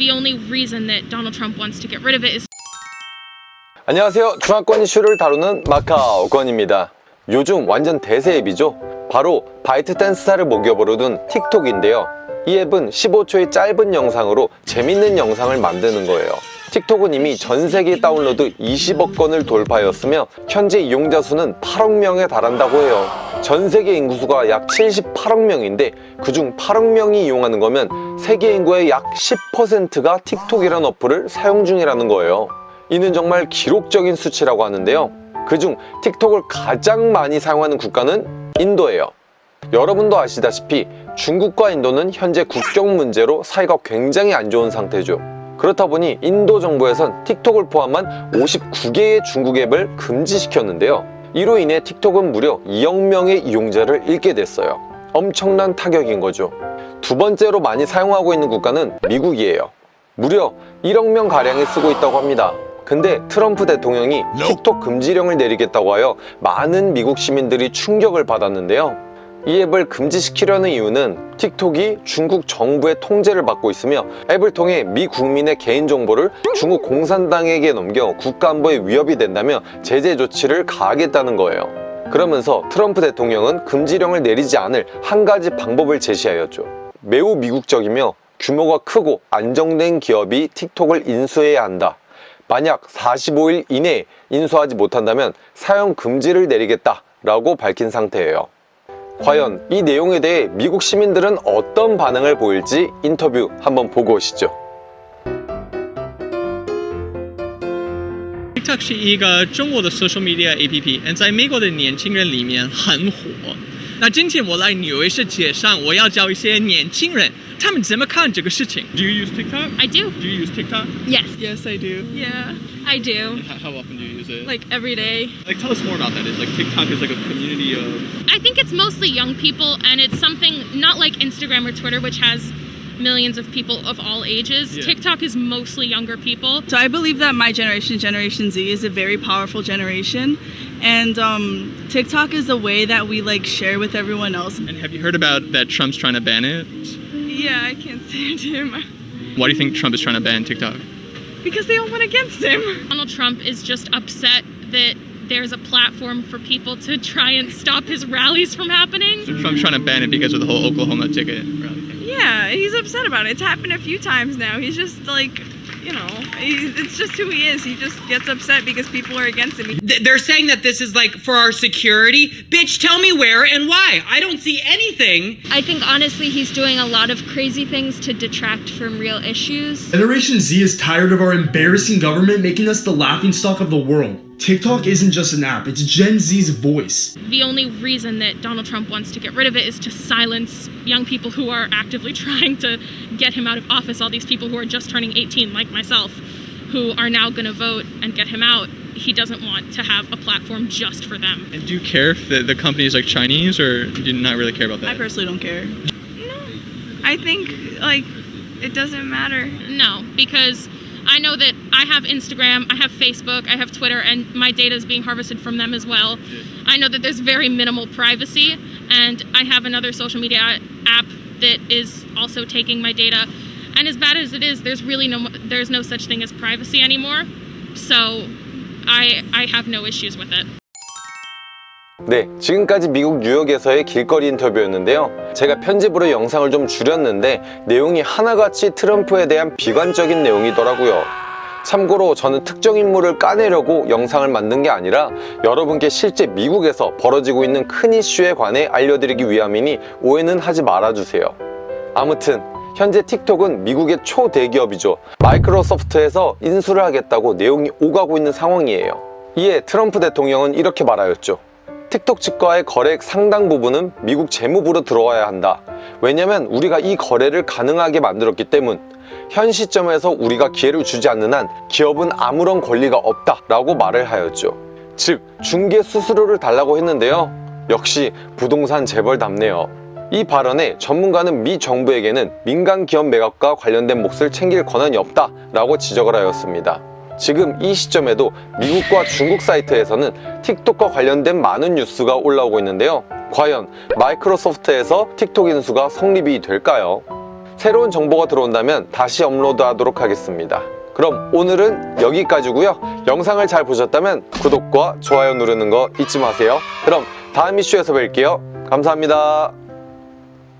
The only reason that Donald Trump wants to get rid of it is 안녕하세요. 중화권 이슈를 다루는 마카오 권입니다. 요즘 완전 대세 앱이죠. 바로 바이트 댄스사를 모기업으로 둔 틱톡인데요. 이 앱은 15초의 짧은 영상으로 재밌는 영상을 만드는 거예요. 틱톡은 이미 전 세계 다운로드 20억 건을 돌파하였으며 현재 이용자 수는 8억 명에 달한다고 해요. 전 세계 인구수가 약 78억 명인데 그중 8억 명이 이용하는 거면 세계 인구의 약 10%가 틱톡이라는 어플을 사용 중이라는 거예요. 이는 정말 기록적인 수치라고 하는데요. 그중 틱톡을 가장 많이 사용하는 국가는 인도예요. 여러분도 아시다시피 중국과 인도는 현재 국경 문제로 사이가 굉장히 안 좋은 상태죠. 그렇다 보니 인도 정부에선 틱톡을 포함한 59개의 중국 앱을 금지시켰는데요. 이로 인해 틱톡은 무려 2억 명의 이용자를 잃게 됐어요. 엄청난 타격인 거죠. 두 번째로 많이 사용하고 있는 국가는 미국이에요. 무려 1억 명 가량이 쓰고 있다고 합니다. 근데 트럼프 대통령이 틱톡 금지령을 내리겠다고 하여 많은 미국 시민들이 충격을 받았는데요. 이 앱을 금지시키려는 이유는 틱톡이 중국 정부의 통제를 받고 있으며 앱을 통해 미 국민의 개인정보를 중국 공산당에게 넘겨 국가안보에 위협이 된다며 제재 조치를 가하겠다는 거예요. 그러면서 트럼프 대통령은 금지령을 내리지 않을 한 가지 방법을 제시하였죠. 매우 미국적이며 규모가 크고 안정된 기업이 틱톡을 인수해야 한다. 만약 45일 이내에 인수하지 못한다면 사용 금지를 내리겠다 라고 밝힌 상태예요. 과연 이 내용에 대해 미국 시민들은 어떤 반응을 보일지 인터뷰 한번 보고 오시죠. TikTok 是一个中国的 social media APP，嗯，在美国的年轻人里面很火。 那今天我来纽约市街上，我要教一些年轻人，他们怎么看这个事情。Do you use TikTok? I do. Do you use TikTok? Yes. Yes, I do. Yeah, I do. How, how often do you use it? Like every day. like, tell us more about that. Is like TikTok is like a community of I think it's mostly young people and it's something not like Instagram or Twitter which has millions of people of all ages. Yeah. TikTok is mostly younger people. So I believe that my generation, Generation Z, is a very powerful generation, and um, TikTok is a way that we like share with everyone else. And have you heard about that Trump's trying to ban it? Yeah, I can't stand him Why do you think Trump is trying to ban TikTok? because they all went against him. Donald Trump is just upset that there's a platform for people to try and stop his rallies from happening. So Trump's trying to ban it because of the whole Oklahoma ticket rally thing. Yeah, he's upset about it. It's happened a few times now. He's just like, you know, he, it's just who he is. He just gets upset because people are against him. They're saying that this is like for our security. Bitch, tell me where and why. I don't see anything. I think honestly he's doing a lot of crazy things to detract from real issues. Generation Z is tired of our embarrassing government making us the laughingstock of the world. TikTok isn't just an app, it's Gen Z's voice. The only reason that Donald Trump wants to get rid of it is to silence young people who are actively trying to get him out of office. All these people who are just turning 18, like myself, who are now going to vote and get him out. He doesn't want to have a platform just for them. And do you care if the, the company is like Chinese or do you not really care about that? I personally don't care. No. I think like it doesn't matter. No, because I know that I have Instagram, I have Facebook, I have Twitter, and my data is being harvested from them as well. I know that there's very minimal privacy, and I have another social media app that is also taking my data. And as bad as it is, there's really no there's no such thing as privacy anymore. So I I have no issues with it. 네, 지금까지 미국 뉴욕에서의 길거리 인터뷰였는데요. 제가 편집으로 영상을 좀 줄였는데 내용이 하나같이 트럼프에 대한 비관적인 내용이더라고요. 참고로 저는 특정 인물을 까내려고 영상을 만든 게 아니라 여러분께 실제 미국에서 벌어지고 있는 큰 이슈에 관해 알려드리기 위함이니 오해는 하지 말아주세요. 아무튼 현재 틱톡은 미국의 초대기업이죠. 마이크로소프트에서 인수를 하겠다고 내용이 오가고 있는 상황이에요. 이에 트럼프 대통령은 이렇게 말하였죠. 틱톡 측과의 거래액 상당 부분은 미국 재무부로 들어와야 한다. 왜냐면 우리가 이 거래를 가능하게 만들었기 때문. 현 시점에서 우리가 기회를 주지 않는 한 기업은 아무런 권리가 없다라고 말을 하였죠. 즉 중개 수수료를 달라고 했는데요. 역시 부동산 재벌답네요. 이 발언에 전문가는 미 정부에게는 민간 기업 매각과 관련된 몫을 챙길 권한이 없다라고 지적을 하였습니다. 지금 이 시점에도 미국과 중국 사이트에서는 틱톡과 관련된 많은 뉴스가 올라오고 있는데요. 과연 마이크로소프트에서 틱톡 인수가 성립이 될까요? 새로운 정보가 들어온다면 다시 업로드하도록 하겠습니다. 그럼 오늘은 여기까지고요. 영상을 잘 보셨다면 구독과 좋아요 누르는 거 잊지 마세요. 그럼 다음 이슈에서 뵐게요. 감사합니다.